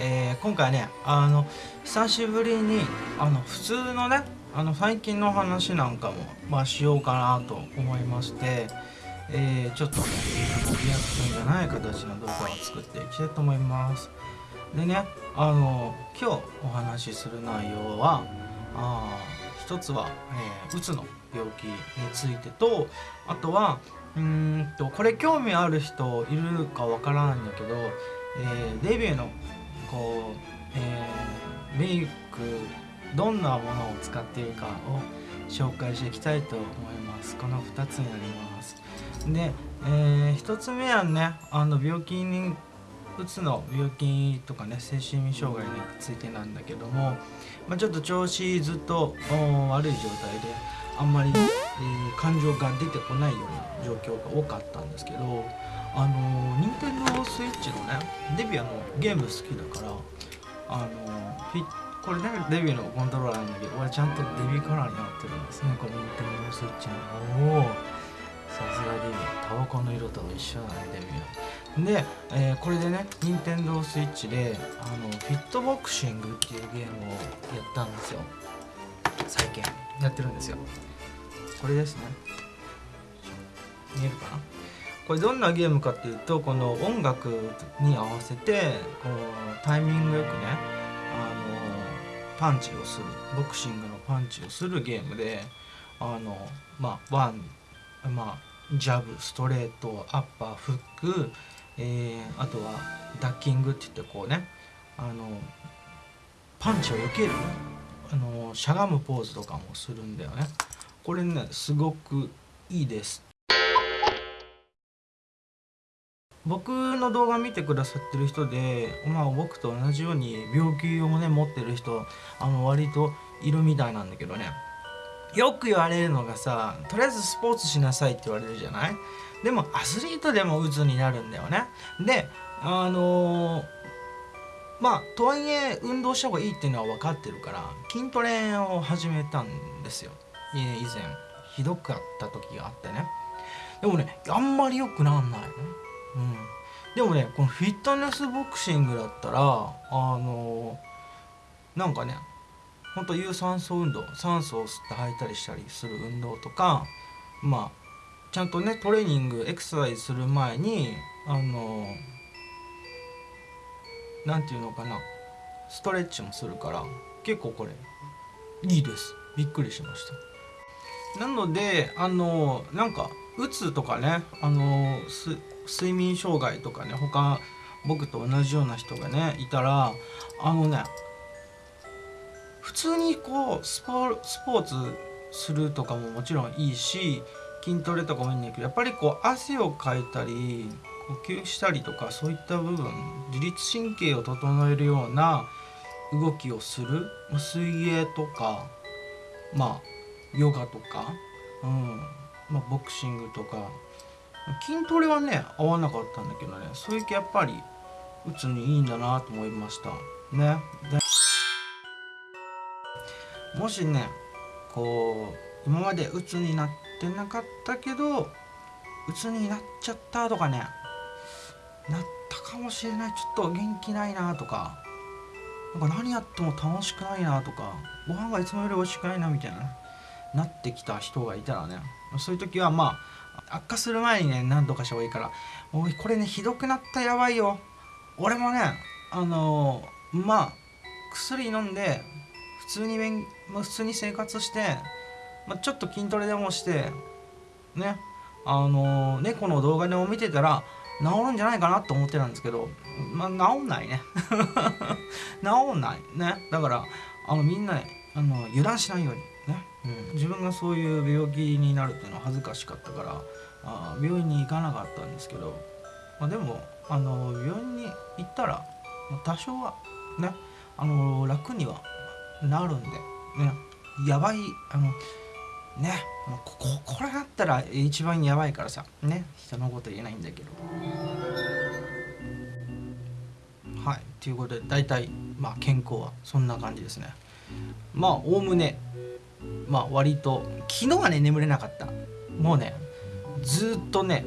えー、今回ねあの久しぶりにあの普通のねあの最近の話なんかも、まあ、しようかなと思いまして、えー、ちょっとねリアクションじゃない形の動画を作っていきたいと思います。でねあの今日お話しする内容はあ一つは、えー、うつの病気についてとあとはうんとこれ興味ある人いるかわからないんだけど、えー、デビューのこう、えー、メイクどんなものを使っているかを紹介していきたいと思います。この2つになります。で、えー、1つ目はねあの病気にうつの病気とかね精神障害についてなんだけども、まあ、ちょっと調子ずっと悪い状態であんまり、えー、感情が出てこないような状況が多かったんですけどあの任天堂スイッチのねデビューのゲーム好きだからあのこれねデビューのコントローラーなんだけど俺ちゃんとデビューカラーになってるんです。ねこの任天堂スイッチのおおさすがデビュータバコの色と一緒だねデビュー。で、えー、これでね任天堂スイッチであのフィットボクシングっていうゲームをやったんですよ。最近やってるんですよ。これですね。見えるかな？これどんなゲームかっていうとこの音楽に合わせてこうタイミングよくねあのパンチをするボクシングのパンチをするゲームであのまあワンまあジャブストレートアッパーフック、えー、あとはダッキングって言ってこうねあのパンチを避けるあのしゃがむポーズとかもするんだよね。これねすごくいいです。僕の動画見てくださってる人で、まあ、僕と同じように病気をね持ってる人あの割といるみたいなんだけどね。よく言われるのがさとりあえずスポーツしなさいって言われるじゃない？でもアスリートでも鬱になるんだよね。であのー、まあとはいえ運動した方がいいっていうのは分かってるから筋トレを始めたんですよ。以前。ひどかった時があってね。でもねあんまり良くなんない。でもねこのフィットネスボクシングだったらあのー、なんかねほんと有酸素運動酸素を吸って吐いたりしたりする運動とかまあちゃんとねトレーニングエクササイズする前にあの何て言うのかなストレッチもするから結構これいいです。びっくりしました。なのであのなんかうつとかねあの睡眠障害とかね他僕と同じような人がねいたらあのね普通にこうスポーツするとかももちろんいいし筋トレとかもいいんだけどやっぱりこう汗をかいたり呼吸したりとかそういった部分自律神経を整えるような動きをする水泳とかまあヨガとか、うんまあ、ボクシングとか筋トレはね合わなかったんだけどねそういう系やっぱり打つにいいんだなと思いました。ね。もしねこう今まで鬱になってなかったけど鬱になっちゃったとかねなったかもしれない。ちょっと元気ないなとかなんか何やっても楽しくないなとかご飯がいつもより美味しくないなみたいななってきた人がいたらねそういう時はまあ悪化する前にね何とかした方がいいから「おいこれねひどくなったやばいよ」俺もねあのー、まあ薬飲んで普通に勉普通に生活して、まあ、ちょっと筋トレでもしてねあのー、猫の動画でも見てたら治るんじゃないかなと思ってたんですけどまあ治んないね。治んないね。だからあのみんなねあの油断しないように、うん、自分がそういう病気になるっていうのは恥ずかしかったからあ病院に行かなかったんですけど、まあ、でもあの病院に行ったら多少はねあの楽にはなるんでねやばいあのねもうこここれだったら一番やばいからさね人のこと言えないんだけど。はいということで大体まあ健康はそんな感じですね。まあおおむねまあ割と昨日はね眠れなかった。もうねずっとね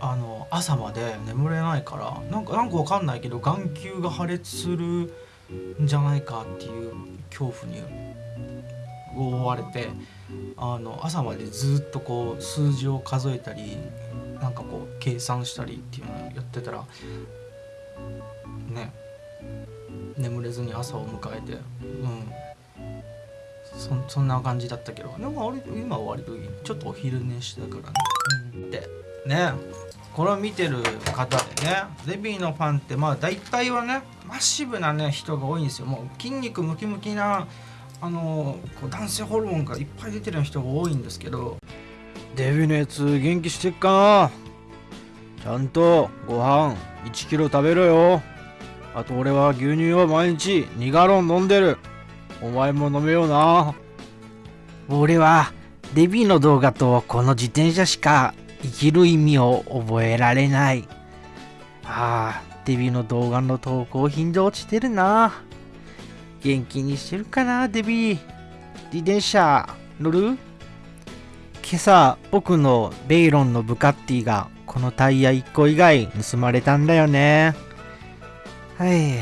あの朝まで眠れないからなんかなんかわかんないけど眼球が破裂するんじゃないかっていう恐怖に覆われてあの朝までずっとこう数字を数えたりなんかこう計算したりっていうのをやってたらね眠れずに朝を迎えてうん。そそんな感じだったけど。でも割と今は割とちょっとお昼寝してたからね、うん、でね。これを見てる方でね。デビーのファンってまあ大体はねマッシブなね人が多いんですよ。もう筋肉ムキムキなあのこう男性ホルモンがいっぱい出てる人が多いんですけど。デビのやつ元気してっか？なちゃんとご飯1キロ食べろよ。あと俺は牛乳を毎日2ガロン飲んでるお前も飲めような。俺はデビの動画とこの自転車しか生きる意味を覚えられない。ああデビの動画の投稿頻度落ちてるな。元気にしてるかなデビ。ー自転車乗る？今朝僕のベイロンのブカッティがこのタイヤ1個以外盗まれたんだよね。はい。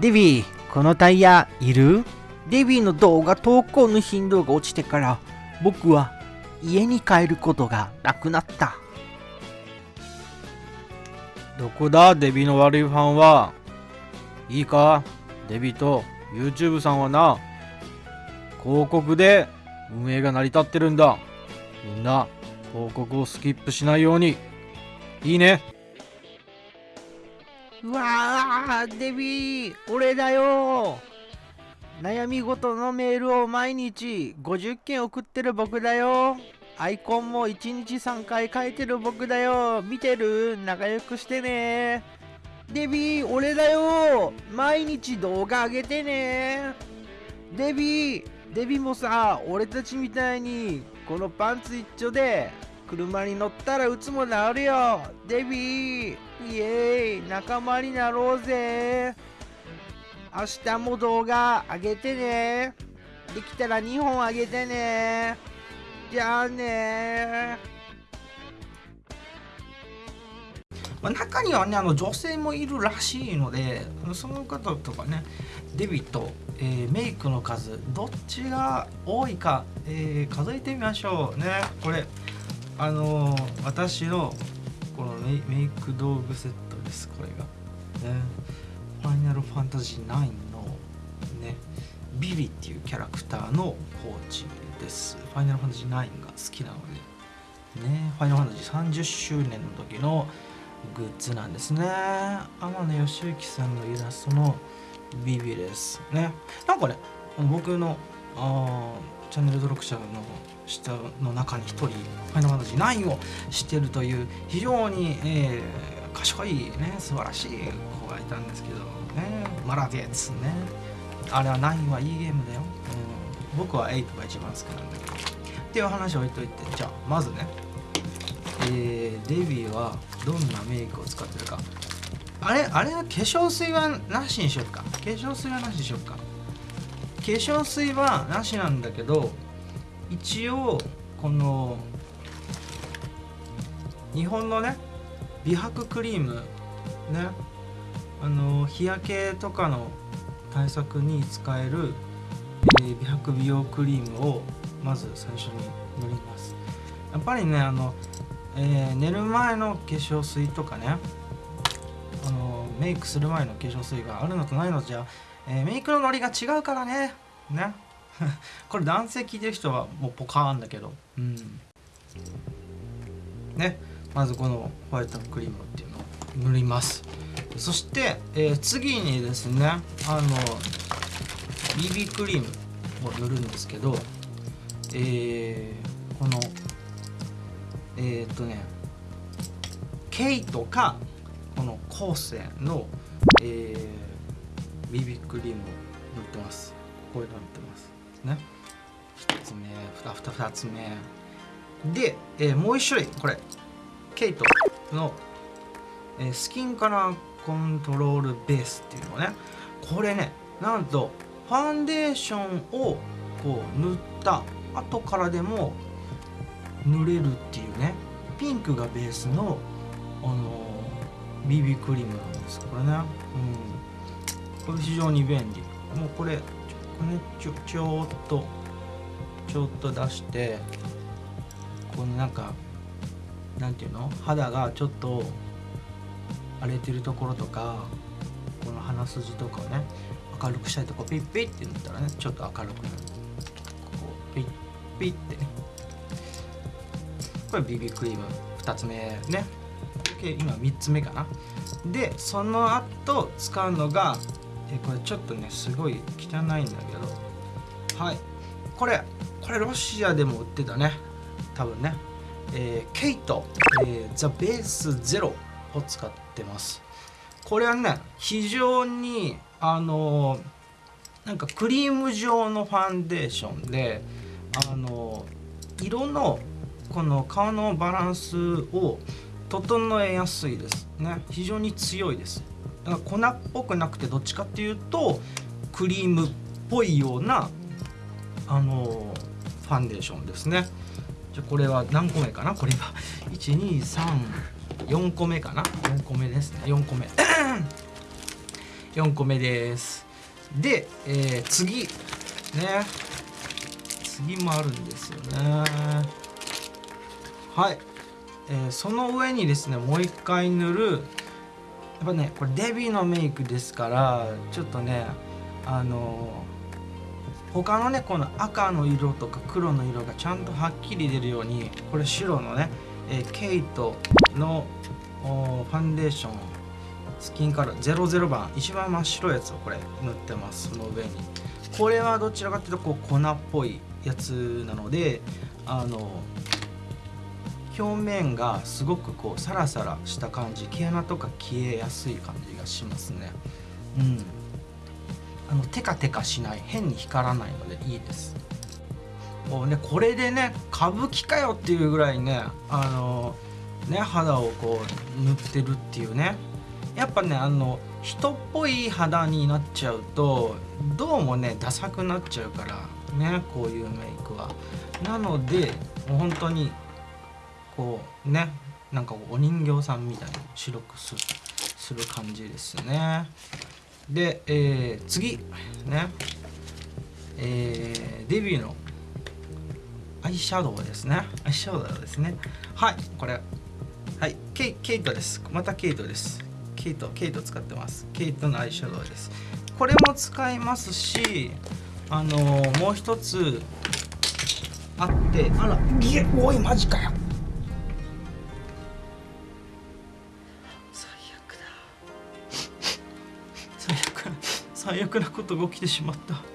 デビーこのタイヤいる？デビーの動画投稿の頻度が落ちてから僕は家に帰ることがなくなった。どこだ？デビーの悪いファンは。いいか？デビーと YouTube さんはな。広告で運営が成り立ってるんだ。みんな広告をスキップしないように。いいね。うわーデビー俺だよ悩み事のメールを毎日50件送ってる僕だよ。アイコンも1日3回書いてる僕だよ。見てる？仲良くしてね。デビー、俺だよ。毎日動画上げてね。デビー、デビーもさ、俺たちみたいに、このパンツ一丁で、車に乗ったらうつもなるよ。デビー、イエーイ。仲間になろうぜ。明日も動画上げてね。できたら2本上げてね。じゃあね。まあ、中にはねあの女性もいるらしいのでその方とかねデビと、えー、メイクの数どっちが多いか、えー、数えてみましょうね。これあのー、私のこのメイク道具セットですこれが。ね。ファイナルファンタジー9のねビビっていうキャラクターのポーチです。ファイナルファンタジー9が好きなのでねファイナルファンタジー30周年の時のグッズなんですね。天野義之さんのイラストのビビですね。なんかね僕のあチャンネル登録者の下の中に1人ファイナルファンタジー9を知ってるという非常に、えー、賢いね素晴らしい子がいたんですけどねマラディエツね。あれは9はいいゲームだよ、うん、僕は8が一番好きなんだけど。っていう話を置いといてじゃあまずね。えー、デビーはどんなメイクを使ってるか。あれあれは化粧水はなしにしよっか。化粧水はなしにしよっか。化粧水はなしなんだけど一応この日本のね美白クリームね。あの日焼けとかの対策に使える、えー、美白美容クリームをまず最初に塗ります。やっぱりねあのえー、寝る前の化粧水とかね。あのメイクする前の化粧水があるのとないのじゃ、えー、メイクのノリが違うからね。ね。これ男性聞いてる人はもうポカーンだけど。うん。ね。まずこのホワイトクリームっていうのを塗ります。そして、えー、次にですねあの BB クリームを塗るんですけどえー、このえー、っとねケイトかこのコーセンの、えー、ビビクリームを塗ってます。こういうの塗ってます。ね。1つ目 2, 2, 2つ目。で、えー、もう一種類これ。ケイトの、え、スキンカラーコントロールベースっていうのね。これねなんとファンデーションをこう塗った後からでも塗れるっていうねピンクがベースのあの BB クリームなんですこれね、うん、これ非常に便利。もうこれこれちょちょっとちょっと出してこのなんかなんていうの？肌がちょっと荒れてるところとかこの鼻筋とかをね明るくしたいとこピッピッって塗ったらねちょっと明るくなる。こうピッピッって。ねこれ BB クリーム。2つ目ね。今3つ目かな。でその後使うのがえこれちょっとねすごい汚いんだけど。はい。これこれロシアでも売ってたね。多分ね。えー、ケイト、えー、ザ・ベースゼロを使ってます。これはね非常にあのー、なんかクリーム状のファンデーションであのー、色のこの顔のバランスを整えやすいですね。非常に強いです。だから粉っぽくなくてどっちかっていうとクリームっぽいようなあのファンデーションですね。じゃこれは何個目かな？これは1234 個目かな？4個目ですね。4個目。4個目です。で、えー、次。ね。次もあるんですよね。はい、えー、その上にですねもう一回塗る。やっぱねこれデビーのメイクですからちょっとねあの他のねこの赤の色とか黒の色がちゃんとはっきり出るようにこれ白のね、えー、ケイトのファンデーションスキンカラー00番一番真っ白いやつをこれ塗ってますその上に。これはどちらかというとこう粉っぽいやつなのであの表面がすごくこうサラサラした感じ毛穴とか消えやすい感じがしますね。うん。あのテカテカしない変に光らないのでいいです。もうねこれでね歌舞伎かよっていうぐらいねあのね肌をこう塗ってるっていうね。やっぱねあの人っぽい肌になっちゃうとどうもねダサくなっちゃうからねこういうメイクは。なのでもう本当にこうねなんかお人形さんみたいに白くする感じですね。で、えー、次ねえー、デビューのアイシャドウですね。アイシャドウですね。はいこれ。はいケイケイトです。またケイトです。ケイトケイト使ってます。ケイトのアイシャドウです。これも使いますしあのー、もう一つあってあらいえおいマジかよ。最悪なことが起きてしまった。